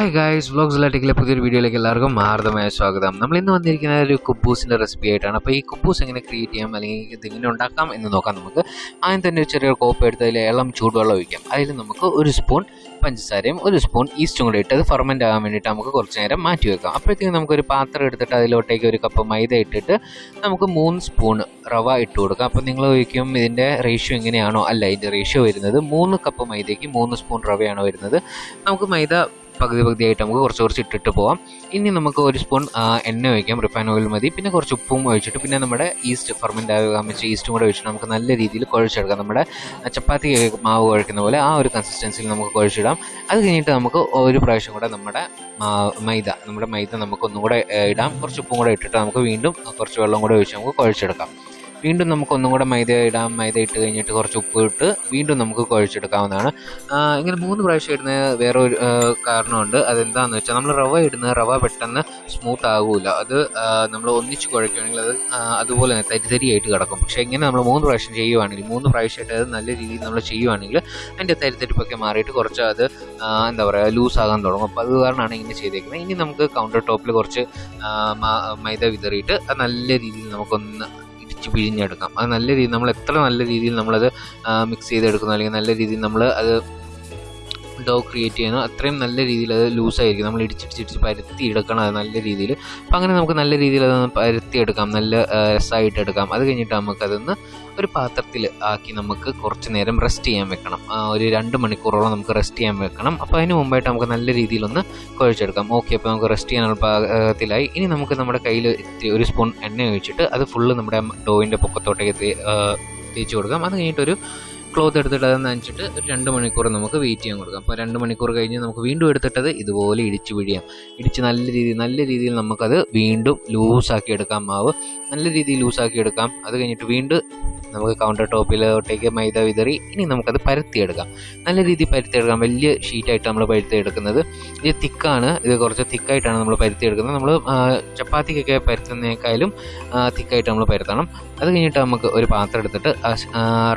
Hi guys vlogs ലാറ്റിക്കിലെ പുതിയൊരു വീഡിയോയിലേക്ക് എല്ലാവർക്കും മാർദ്ദമായ സ്വാഗതം. നമ്മൾ ഇന്ന് വന്നിരിക്കുന്ന ഒരു കുബൂസിന്റെ റെസിപ്പി ആയിട്ടാണ്. അപ്പോൾ ഈ കുബൂസ് എങ്ങനെ ക്രിയേറ്റ് ചെയ്യാം അല്ലെങ്കിൽ ഇത് എങ്ങനെ ഉണ്ടാക്കാം എന്ന് നോക്കാം നമുക്ക്. ആദ്യം തന്നെ ഒരു ചെറിയ കോപ്പ് എടുത്ത് അതിൽ ഇളം ചൂടുവെള്ളം ഒഴിക്കാം. അതിൽ നമുക്ക് ഒരു സ്പൂൺ പഞ്ചസാരയും ഒരു സ്പൂൺ ഈസ്റ്റും കൂടെ ഇട്ട് അത് ഫെർമെന്റ് ആകാൻ വേണ്ടിയിട്ട് നമുക്ക് കുറച്ച് നേരം മാറ്റി വെക്കാം. അപ്പോഴത്തേക്കും നമുക്കൊരു പാത്രം എടുത്തിട്ട് അതിലോട്ടേക്ക് ഒരു കപ്പ് മൈദ ഇട്ടിട്ട് നമുക്ക് മൂന്ന് സ്പൂൺ റവ ഇട്ട് കൊടുക്കാം. അപ്പോൾ നിങ്ങൾ ചോദിക്കും ഇതിന്റെ റേഷ്യോ എങ്ങനെയാണോ? അല്ല ഇതിന്റെ റേഷ്യോ വരുന്നത് മൂന്ന് കപ്പ് മൈദയ്ക്ക് മൂന്ന് സ്പൂൺ റവയാണ് വരുന്നത്. നമുക്ക് മൈദ പകുതി പകുതിയായിട്ട് നമുക്ക് കുറച്ച് കുറച്ച് ഇട്ടിട്ട് പോവാം. ഇനി നമുക്ക് ഒരു സ്പൂൺ എണ്ണ ഒഴിക്കാം. റിഫൈൻ ഓയിൽ മതി. പിന്നെ കുറച്ച് ഉപ്പും ഒഴിച്ചിട്ട് പിന്നെ നമ്മുടെ ഈസ്റ്റ് ഫെർമെന്റ് ആകാൻ വെച്ച ഈസ്റ്റും കൂടെ ഒഴിച്ചിട്ട് നമുക്ക് നല്ല രീതിയിൽ കുഴച്ചെടുക്കാം. നമ്മുടെ ചപ്പാത്തി മാവ് കുഴക്കുന്ന പോലെ ആ ഒരു കൺസിസ്റ്റൻസിയിൽ നമുക്ക് കുഴച്ചിടാം. അത് കഴിഞ്ഞിട്ട് നമുക്ക് ഒരു പ്രാവശ്യം കൂടെ നമ്മുടെ മൈദ നമ്മുടെ മൈദ നമുക്ക് ഒന്നും കൂടെ ഇടാം. കുറച്ച് ഉപ്പും കൂടെ ഇട്ടിട്ട് നമുക്ക് വീണ്ടും കുറച്ച് വെള്ളം കൂടെ ഒഴിച്ച് നമുക്ക് കുഴച്ചെടുക്കാം. വീണ്ടും നമുക്ക് ഒന്നും കൂടെ മൈദ ഇടാം. മൈദ ഇട്ട് കഴിഞ്ഞിട്ട് കുറച്ച് ഉപ്പ് ഇട്ട് വീണ്ടും നമുക്ക് കുഴച്ചെടുക്കാവുന്നതാണ്. ഇങ്ങനെ മൂന്ന് പ്രാവശ്യം ഇടുന്ന വേറെ ഒരു കാരണമുണ്ട്. അതെന്താണെന്ന് വെച്ചാൽ നമ്മൾ റവ ഇടുന്ന റവ പെട്ടെന്ന് സ്മൂത്ത് ആകില്ല അത് നമ്മൾ ഒന്നിച്ച് കുഴക്കുകയാണെങ്കിൽ അത് അതുപോലെ തന്നെ തരിതരിയായിട്ട് കിടക്കും. പക്ഷേ ഇങ്ങനെ നമ്മൾ മൂന്ന് പ്രാവശ്യം ചെയ്യുവാണെങ്കിൽ മൂന്ന് പ്രാവശ്യമായിട്ട് അത് നല്ല രീതിയിൽ നമ്മൾ ചെയ്യുവാണെങ്കിൽ അതിന്റെ തരിതരിപ്പൊക്കെ മാറിയിട്ട് കുറച്ച് അത് എന്താ പറയുക ലൂസ് ആകാൻ തുടങ്ങും. അപ്പോൾ അത് കാരണമാണ് ഇങ്ങനെ ചെയ്തേക്കുന്നത്. ഇനി നമുക്ക് കൗണ്ടർ ടോപ്പിൽ കുറച്ച് മൈദ വിതറിയിട്ട് അത് നല്ല രീതിയിൽ നമുക്കൊന്ന് ഇടിച്ച് പിഴിഞ്ഞെടുക്കാം അത് നല്ല രീതിയിൽ നമ്മൾ എത്ര നല്ല രീതിയിൽ നമ്മളത് മിക്സ് ചെയ്തെടുക്കുന്നു അല്ലെങ്കിൽ നല്ല രീതിയിൽ നമ്മൾ അത് ഡോ ക്രിയേറ്റ് ചെയ്യുന്നു അത്രയും നല്ല രീതിയിൽ അത് ലൂസായിരിക്കും നമ്മൾ ഇടിച്ചിടിച്ചിടിച്ച് പരത്തി എടുക്കണം അത് നല്ല രീതിയിൽ. അപ്പം അങ്ങനെ നമുക്ക് നല്ല രീതിയിൽ അതൊന്ന് പരത്തി എടുക്കാം. നല്ല രസമായിട്ട് എടുക്കാം. അത് കഴിഞ്ഞിട്ട് നമുക്കതൊന്ന് ഒരു പാത്രത്തിൽ ആക്കി നമുക്ക് കുറച്ച് നേരം റെസ്റ്റ് ചെയ്യാൻ വെക്കണം. ഒരു രണ്ട് മണിക്കൂറോളം നമുക്ക് റെസ്റ്റ് ചെയ്യാൻ വെക്കണം. അപ്പോൾ അതിന് മുമ്പായിട്ട് നമുക്ക് നല്ല രീതിയിലൊന്ന് കുഴച്ചെടുക്കാം. ഓക്കെ അപ്പോൾ നമുക്ക് റെസ്റ്റ് ചെയ്യാനുള്ള പാകത്തിലായി. ഇനി നമുക്ക് നമ്മുടെ കയ്യിൽ ഇത്തിരി ഒരു സ്പൂൺ എണ്ണ ഒഴിച്ചിട്ട് അത് ഫുള്ള് നമ്മുടെ ഡോവിന്റെ പൊക്കത്തോട്ടേക്ക് തേച്ച് കൊടുക്കാം. അത് കഴിഞ്ഞിട്ടൊരു ക്ലോത്ത് എടുത്തിട്ട് അത് നനച്ചിട്ട് ഒരു രണ്ട് മണിക്കൂർ നമുക്ക് വെയിറ്റ് ചെയ്യാൻ കൊടുക്കാം. അപ്പോൾ രണ്ട് മണിക്കൂർ കഴിഞ്ഞ് നമുക്ക് വീണ്ടും എടുത്തിട്ടത് ഇതുപോലെ ഇടിച്ച് പിഴിയാം. ഇടിച്ച് നല്ല രീതിയിൽ നല്ല രീതിയിൽ നമുക്കത് വീണ്ടും ലൂസാക്കി എടുക്കാം മാവ്. നല്ല രീതിയിൽ ലൂസാക്കി എടുക്കാം. അത് കഴിഞ്ഞിട്ട് വീണ്ടും നമുക്ക് കൗണ്ടർ ടോപ്പിലോട്ടേക്ക് മൈദ വിതറി ഇനി നമുക്കത് പരത്തിയെടുക്കാം. നല്ല രീതിയിൽ പരത്തിയെടുക്കാം. വലിയ ഷീറ്റായിട്ട് നമ്മൾ പരത്തിയെടുക്കുന്നത്. ഇത് തിക്കാണ്. ഇത് കുറച്ച് തിക്കായിട്ടാണ് നമ്മൾ പരത്തിയെടുക്കുന്നത്. നമ്മൾ ചപ്പാത്തിക്കൊക്കെ പരത്തുന്നേക്കാളും തിക്കായിട്ട് നമ്മൾ പരത്തണം. അത് കഴിഞ്ഞിട്ട് നമുക്ക് ഒരു പാത്രം എടുത്തിട്ട്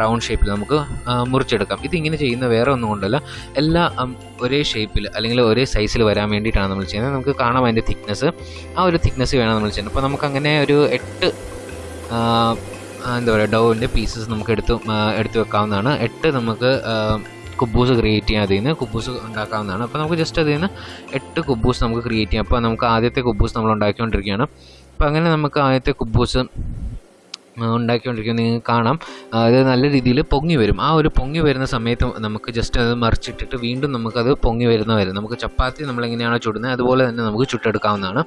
റൗണ്ട് ഷേപ്പിൽ നമുക്ക് മുറിച്ചെടുക്കാം. ഇതിങ്ങനെ ചെയ്യുന്ന വേറെ ഒന്നും കൊണ്ടല്ല. എല്ലാ ഒരേ ഷേപ്പിൽ അല്ലെങ്കിൽ ഒരേ സൈസിൽ വരാൻ വേണ്ടിയിട്ടാണ് നമ്മൾ ചെയ്യുന്നത്. നമുക്ക് കാണാം അതിന്റെ തിക്നെസ് ആ ഒരു തിക്നെസ് വേണം നമ്മൾ ചെയ്യുന്നത്. അപ്പോൾ നമുക്ക് അങ്ങനെ ഒരു എട്ട് എന്താ പറയുക ഡൗവിന്റെ പീസസ് നമുക്ക് എടുത്ത് എടുത്തു വെക്കാവുന്നതാണ്. എട്ട് നമുക്ക് കുബൂസ് ക്രിയേറ്റ് ചെയ്യാം അതിൽ നിന്ന് കുബൂസ് ഉണ്ടാക്കാവുന്നതാണ്. അപ്പോൾ നമുക്ക് ജസ്റ്റ് അതിൽ നിന്ന് എട്ട് കുബൂസ് നമുക്ക് ക്രിയേറ്റ് ചെയ്യാം. അപ്പോൾ നമുക്ക് ആദ്യത്തെ കുബൂസ് നമ്മൾ ഉണ്ടാക്കിക്കൊണ്ടിരിക്കുകയാണ്. അപ്പോൾ അങ്ങനെ നമുക്ക് ആദ്യത്തെ കുബൂസ് ഉണ്ടാക്കിക്കൊണ്ടിരിക്കുന്നത് നിങ്ങൾക്ക് കാണാം. അത് നല്ല രീതിയിൽ പൊങ്ങി വരും. ആ ഒരു പൊങ്ങി വരുന്ന സമയത്ത് നമുക്ക് ജസ്റ്റ് അത് മറിച്ചിട്ടിട്ട് വീണ്ടും നമുക്കത് പൊങ്ങി വരുന്ന വരും നമുക്ക് ചപ്പാത്തി നമ്മൾ എങ്ങനെയാണോ ചുടുന്നത് അതുപോലെ തന്നെ നമുക്ക് ചുട്ടെടുക്കാവുന്നതാണ്.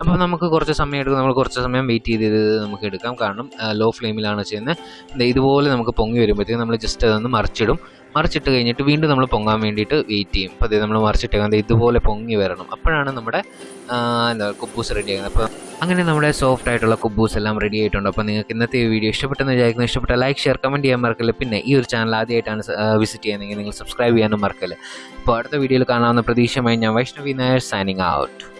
അപ്പോൾ നമുക്ക് കുറച്ച് സമയം എടുക്കും. നമ്മൾ കുറച്ച് സമയം വെയിറ്റ് ചെയ്ത് നമുക്ക് എടുക്കാം. കാരണം ലോ ഫ്ലെയിമിലാണ് ചെയ്യുന്നത്. ഇതുപോലെ നമുക്ക് പൊങ്ങി വരുമ്പോഴത്തേക്കും നമ്മൾ ജസ്റ്റ് അതൊന്ന് മറിച്ചിടും. മറിച്ചിട്ട് കഴിഞ്ഞിട്ട് വീണ്ടും നമ്മൾ പൊങ്ങാൻ വേണ്ടിയിട്ട് വെയിറ്റ് ചെയ്യും. അപ്പോൾ അത് നമ്മൾ മറിച്ചിട്ട് ദേ ഇതുപോലെ പൊങ്ങി വരണം. അപ്പോഴാണ് നമ്മുടെ എന്താ കുബൂസ് റെഡി ആകുന്നത്. അപ്പോൾ അങ്ങനെ നമ്മുടെ സോഫ്റ്റ് ആയിട്ടുള്ള കുബൂസ് എല്ലാം റെഡി ആയിട്ടുണ്ട്. അപ്പോൾ നിങ്ങൾക്ക് ഇന്നത്തെ ഈ വീഡിയോ ഇഷ്ടപ്പെട്ടെന്ന് വിചാരിക്കുന്നു. ഇഷ്ടപ്പെട്ട ലൈക്ക് ഷെയർ കമന്റ് ചെയ്യാൻ മറക്കല്ല. പിന്നെ ഈ ഒരു ചാനൽ ആദ്യമായിട്ടാണ് വിസിറ്റ് ചെയ്യുന്നതെങ്കിൽ നിങ്ങൾ സബ്സ്ക്രൈബ് ചെയ്യാനും മറക്കല്ല. അപ്പോൾ അടുത്ത വീഡിയോയിൽ കാണാവുന്ന പ്രതീക്ഷയുമായി ഞാൻ വൈഷ്ണവി നായർ സൈനിങ് ഔട്ട്